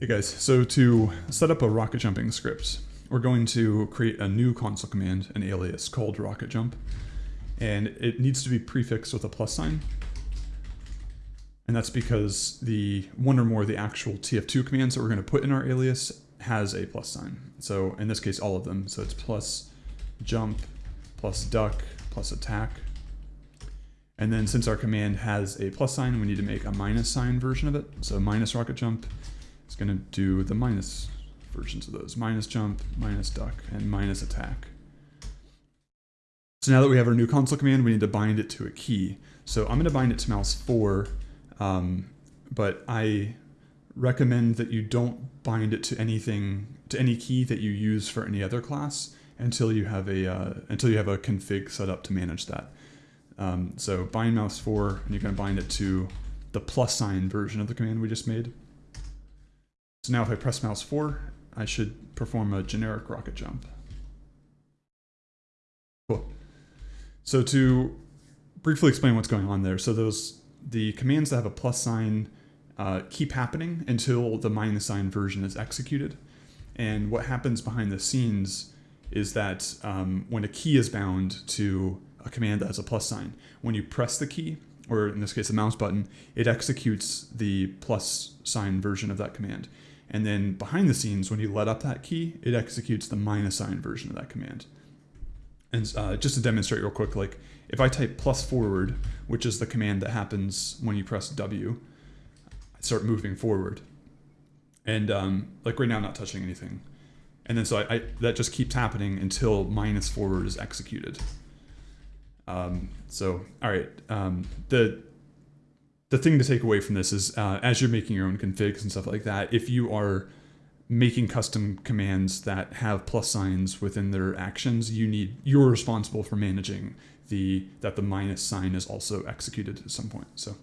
Hey guys, so to set up a rocket jumping script, we're going to create a new console command, an alias called rocket jump, and it needs to be prefixed with a plus sign. And that's because the one or more of the actual TF2 commands that we're going to put in our alias has a plus sign. So in this case, all of them. So it's plus jump, plus duck, plus attack. And then since our command has a plus sign, we need to make a minus sign version of it. So minus rocket jump it's going to do the minus versions of those. Minus jump, minus duck, and minus attack. So now that we have our new console command, we need to bind it to a key. So I'm going to bind it to mouse 4, um, but I recommend that you don't bind it to anything, to any key that you use for any other class until you have a, uh, until you have a config set up to manage that. Um, so bind mouse 4, and you're going to bind it to the plus sign version of the command we just made. So now if I press mouse 4, I should perform a generic rocket jump. Cool. So to briefly explain what's going on there, so those the commands that have a plus sign uh, keep happening until the minus sign version is executed. And what happens behind the scenes is that um, when a key is bound to a command that has a plus sign, when you press the key, or in this case the mouse button, it executes the plus sign version of that command. And then behind the scenes, when you let up that key, it executes the minus sign version of that command. And uh, just to demonstrate real quick, like if I type plus forward, which is the command that happens when you press W, I start moving forward. And um, like right now, I'm not touching anything. And then so I, I, that just keeps happening until minus forward is executed. Um, so, all right, um, the the thing to take away from this is uh, as you're making your own configs and stuff like that, if you are making custom commands that have plus signs within their actions, you need you're responsible for managing the that the minus sign is also executed at some point. So